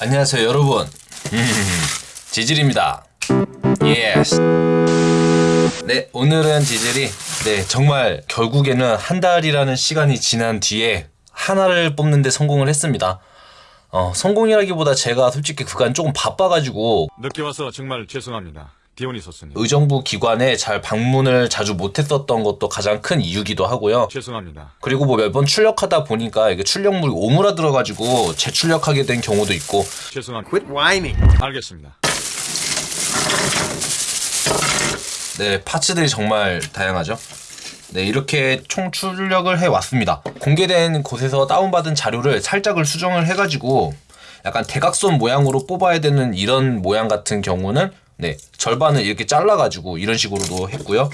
안녕하세요 여러분. 지질입니다. Yes 네 오늘은 지질이 네 정말 결국에는 한 달이라는 시간이 지난 뒤에 하나를 뽑는데 성공을 했습니다. 어 성공이라기보다 제가 솔직히 그간 조금 바빠가지고 늦게 와서 정말 죄송합니다. 디오니소스님. 의정부 기관에 잘 방문을 자주 못했었던 것도 가장 큰 이유기도 하고요 죄송합니다. 그리고 뭐 몇 번 출력하다 보니까 이게 출력물이 오므라들어가지고 재출력하게 된 경우도 있고 죄송합니다. Quit whining. 알겠습니다. 네, 파츠들이 정말 다양하죠. 네, 이렇게 총 출력을 해 왔습니다. 공개된 곳에서 다운받은 자료를 살짝을 수정을 해가지고 약간 대각선 모양으로 뽑아야 되는 이런 모양 같은 경우는 네, 절반을 이렇게 잘라가지고 이런 식으로도 했고요.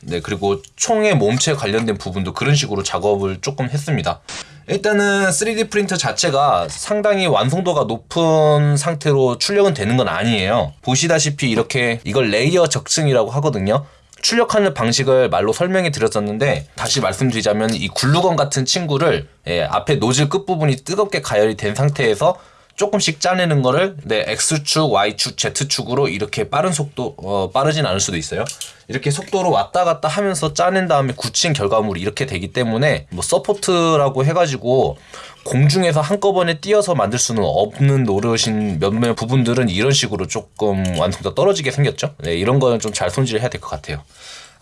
네, 그리고 총의 몸체 관련된 부분도 그런 식으로 작업을 조금 했습니다. 일단은 3D 프린터 자체가 상당히 완성도가 높은 상태로 출력은 되는 건 아니에요. 보시다시피 이렇게 이걸 layer 적층이라고 하거든요. 출력하는 방식을 말로 설명해 드렸었는데 다시 말씀드리자면 이 글루건 같은 친구를 예, 앞에 노즐 끝부분이 뜨겁게 가열이 된 상태에서 조금씩 짜내는 거를 네, X축, Y축, Z축으로 이렇게 빠른 속도 어, 빠르진 않을 수도 있어요. 이렇게 속도로 왔다 갔다 하면서 짜낸 다음에 굳힌 결과물이 이렇게 되기 때문에 뭐 support라고 해가지고 공중에서 한꺼번에 띄어서 만들 수는 없는 노릇인 몇몇 부분들은 이런 식으로 조금 완성도가 떨어지게 생겼죠. 네, 이런 거는 좀 잘 손질을 해야 될 것 같아요.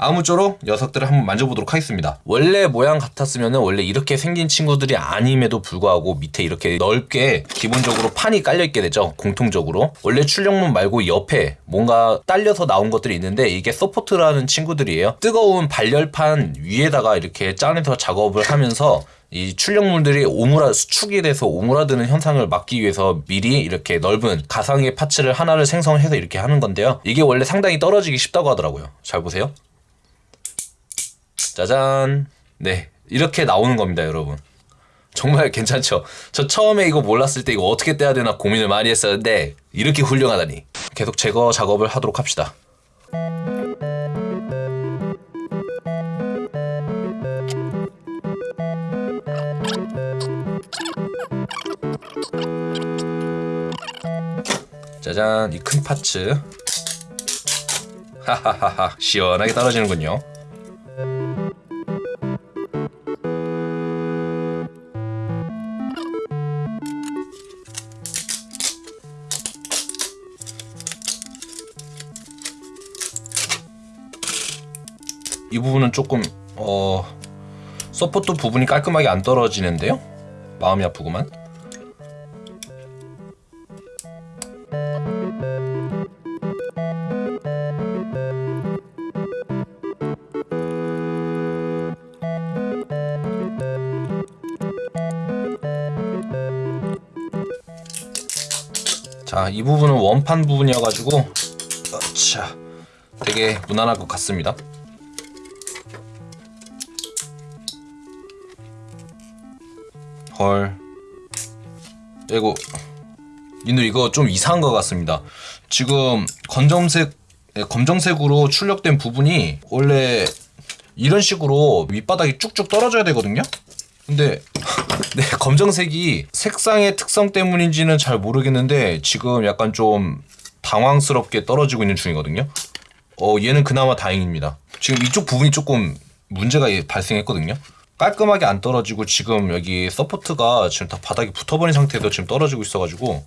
아무쪼록 녀석들을 한번 만져보도록 하겠습니다. 원래 모양 같았으면 원래 이렇게 생긴 친구들이 아님에도 불구하고 밑에 이렇게 넓게 기본적으로 판이 깔려있게 되죠. 공통적으로. 원래 출력물 말고 옆에 뭔가 딸려서 나온 것들이 있는데 이게 support라는 친구들이에요. 뜨거운 발열판 위에다가 이렇게 짜내서 작업을 하면서 이 출력물들이 오므라 수축이 돼서 오므라드는 현상을 막기 위해서 미리 이렇게 넓은 가상의 파츠를 하나를 생성해서 이렇게 하는 건데요. 이게 원래 상당히 떨어지기 쉽다고 하더라고요. 잘 보세요. 짜잔. 네. 이렇게 나오는 겁니다, 여러분. 정말 괜찮죠? 저 처음에 이거 몰랐을 때 이거 어떻게 떼야 되나 고민을 많이 했었는데 이렇게 훌륭하다니. 계속 제거 작업을 하도록 합시다. 짜잔, 이 큰 parts. 하하하하, 시원하게 떨어지는군요. 이 부분은 조금 어 support 부분이 깔끔하게 안 떨어지는데요. 마음이 아프구만. 자, 이 부분은 원판 부분이어가지고, 자, 되게 무난할 것 같습니다. 헐. 이거 니들 이거 좀 이상한 것 같습니다. 지금 검정색 예, 검정색으로 출력된 부분이 원래 이런 식으로 밑바닥이 쭉쭉 떨어져야 되거든요. 근데 네, 검정색이 색상의 특성 때문인지는 잘 모르겠는데 지금 약간 좀 당황스럽게 떨어지고 있는 중이거든요. 어, 얘는 그나마 다행입니다. 지금 이쪽 부분이 조금 문제가 발생했거든요. 깔끔하게 안 떨어지고 지금 여기 support가 지금 다 바닥에 붙어버린 상태에서 지금 떨어지고 있어가지고.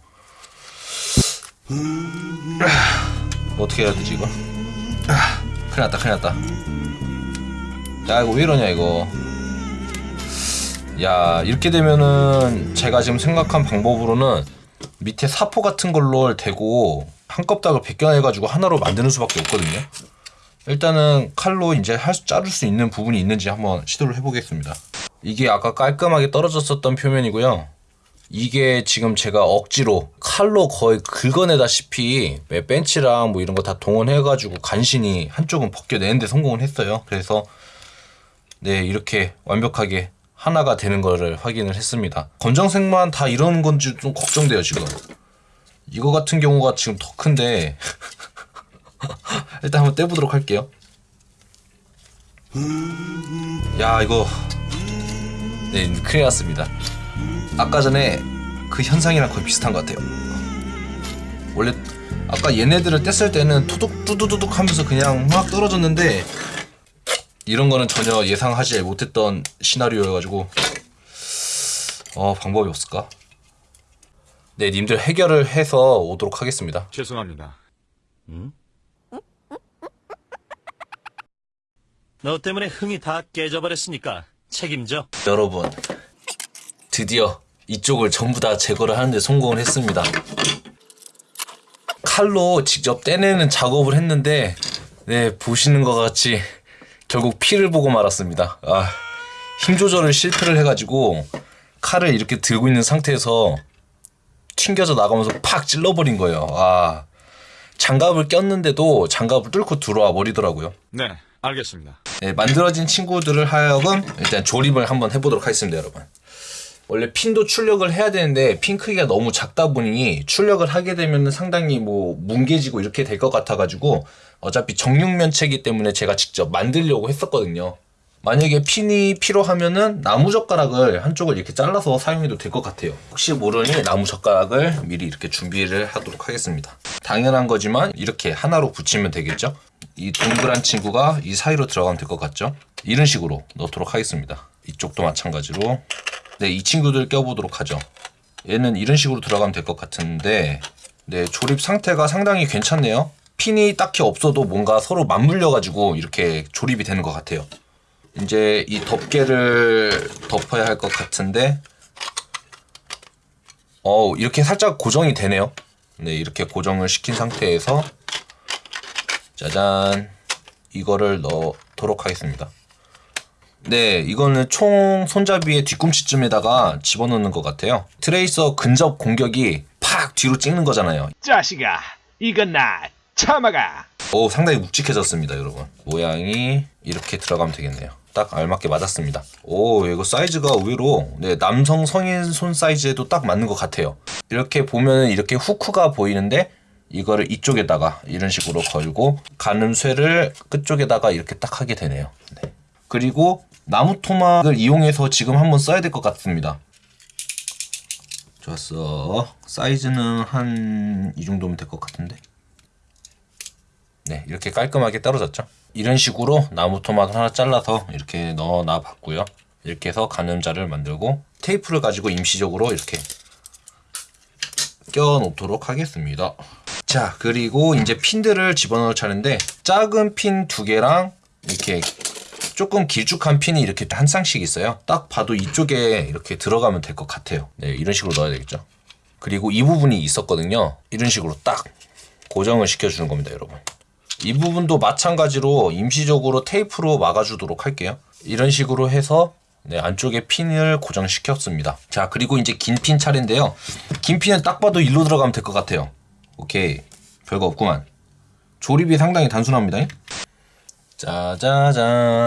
어떻게 해야 되지 이거? 큰일 났다 큰일 났다. 야 이거 왜 이러냐 이거. 야 이렇게 되면은 제가 지금 생각한 방법으로는 밑에 사포 같은 걸로 대고 한 껍닥을 벗겨내가지고 하나로 만드는 수밖에 없거든요 일단은 칼로 이제 할 수, 자를 수 있는 부분이 있는지 한번 시도를 해보겠습니다. 이게 아까 깔끔하게 떨어졌었던 표면이고요. 이게 지금 제가 억지로 칼로 거의 긁어내다시피 벤치랑 뭐 이런 거 다 동원해가지고 간신히 한쪽은 벗겨내는데 성공을 했어요. 그래서 네 이렇게 완벽하게 하나가 되는 거를 확인을 했습니다. 검정색만 다 이런 건지 좀 걱정돼요 지금. 이거 같은 경우가 지금 더 큰데 일단 한번 떼보도록 할게요. 야 이거 네 큰일 났습니다. 아까 전에 그 현상이랑 거의 비슷한 것 같아요. 원래 아까 얘네들을 뗐을 때는 투둑 뚜두두둑 하면서 그냥 막 떨어졌는데 이런 거는 전혀 예상하지 못했던 시나리오여가지고 어 방법이 없을까? 네, 님들 해결을 해서 오도록 하겠습니다. 죄송합니다. 너 때문에 흥이 다 깨져버렸으니까 책임져. 여러분, 드디어 이쪽을 전부 다 제거를 하는데 성공을 했습니다. 칼로 직접 떼내는 작업을 했는데, 네, 보시는 것 같이 결국 피를 보고 말았습니다. 아, 힘 조절을 실패를 해가지고 칼을 이렇게 들고 있는 상태에서 튕겨져 나가면서 팍 찔러버린 거예요. 아, 장갑을 꼈는데도 장갑을 뚫고 들어와 버리더라고요. 네, 알겠습니다. 네, 만들어진 친구들을 하여금 일단 조립을 한번 해보도록 하겠습니다, 여러분. 원래 핀도 출력을 해야 되는데 핀 크기가 너무 작다 보니 출력을 하게 되면 상당히 뭐 뭉개지고 이렇게 될 것 같아가지고 어차피 정육면체이기 때문에 제가 직접 만들려고 했었거든요. 만약에 핀이 필요하면은 나무 젓가락을 한쪽을 이렇게 잘라서 사용해도 될 것 같아요. 혹시 모르니 나무 젓가락을 미리 이렇게 준비를 하도록 하겠습니다. 당연한 거지만 이렇게 하나로 붙이면 되겠죠? 이 동그란 친구가 이 사이로 들어가면 될 것 같죠? 이런 식으로 넣도록 하겠습니다. 이쪽도 마찬가지로 네, 이 친구들 껴보도록 하죠. 얘는 이런 식으로 들어가면 될 것 같은데 네, 조립 상태가 상당히 괜찮네요. 핀이 딱히 없어도 뭔가 서로 맞물려 가지고 이렇게 조립이 되는 것 같아요. 이제 이 덮개를 덮어야 할 것 같은데 어 이렇게 살짝 고정이 되네요. 네, 이렇게 고정을 시킨 상태에서 짜잔 이거를 넣도록 하겠습니다. 네, 이거는 총 손잡이의 뒤꿈치쯤에다가 집어넣는 것 같아요. 트레이서 근접 공격이 팍 뒤로 찍는 거잖아요. 자식아, 이건 나 참아가. 오, 상당히 묵직해졌습니다, 여러분. 모양이 이렇게 들어가면 되겠네요. 딱 알맞게 맞았습니다. 오, 이거 사이즈가 의외로 네, 남성 성인 손 사이즈에도 딱 맞는 것 같아요. 이렇게 보면 이렇게 후크가 보이는데 이거를 이쪽에다가 이런 식으로 걸고 가늠쇠를 끝쪽에다가 이렇게 딱 하게 되네요. 네. 그리고 나무 토막을 이용해서 지금 한번 써야 될 것 같습니다. 좋았어. 사이즈는 한 이 정도면 될 것 같은데. 네, 이렇게 깔끔하게 떨어졌죠. 이런 식으로 나무 토막을 하나 잘라서 이렇게 넣어 놔 봤고요. 이렇게 해서 가늠자를 만들고 테이프를 가지고 임시적으로 이렇게 껴 놓도록 하겠습니다. 자, 그리고 이제 핀들을 집어넣을 차례인데 작은 핀 두 개랑 이렇게 조금 길쭉한 핀이 이렇게 한 쌍씩 있어요. 딱 봐도 이쪽에 이렇게 들어가면 될 것 같아요. 네, 이런 식으로 넣어야 되겠죠. 그리고 이 부분이 있었거든요. 이런 식으로 딱 고정을 시켜주는 겁니다, 여러분. 이 부분도 마찬가지로 임시적으로 테이프로 막아주도록 할게요. 이런 식으로 해서 네, 안쪽에 핀을 고정시켰습니다. 자, 그리고 이제 긴 핀 차례인데요. 긴 핀은 딱 봐도 일로 들어가면 될 것 같아요. 오케이. 별거 없구만. 조립이 상당히 단순합니다. 짜자잔.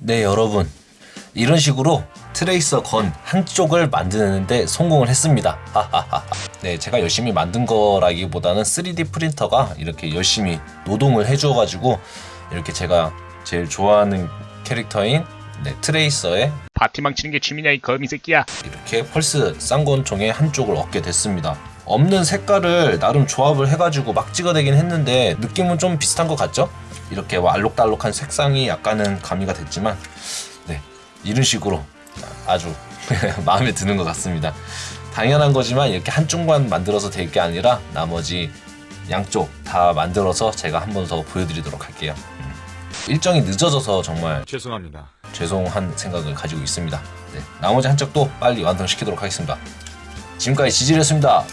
네, 여러분. 이런 식으로 트레이서 건 한쪽을 만드는데 성공을 했습니다. 네, 제가 열심히 만든 거라기보다는 3D 프린터가 이렇게 열심히 노동을 해줘가지고 이렇게 제가 제일 좋아하는 캐릭터인 네, 트레이서의 파티 망 치는 게 취미냐 이 거미 새끼야. 이렇게 펄스 쌍권총의 한쪽을 얻게 됐습니다. 없는 색깔을 나름 조합을 해가지고 막 찍어내긴 했는데 느낌은 좀 비슷한 것 같죠? 이렇게 뭐 알록달록한 색상이 약간은 가미가 됐지만 네 이런 식으로 아주 마음에 드는 것 같습니다. 당연한 거지만 이렇게 한쪽만 만들어서 될 게 아니라 나머지 양쪽 다 만들어서 제가 한 번 더 보여드리도록 할게요. 음. 일정이 늦어져서 정말 죄송합니다. 죄송한 생각을 가지고 있습니다. 네, 나머지 한쪽도 빨리 완성시키도록 하겠습니다. 지금까지 지질이었습니다.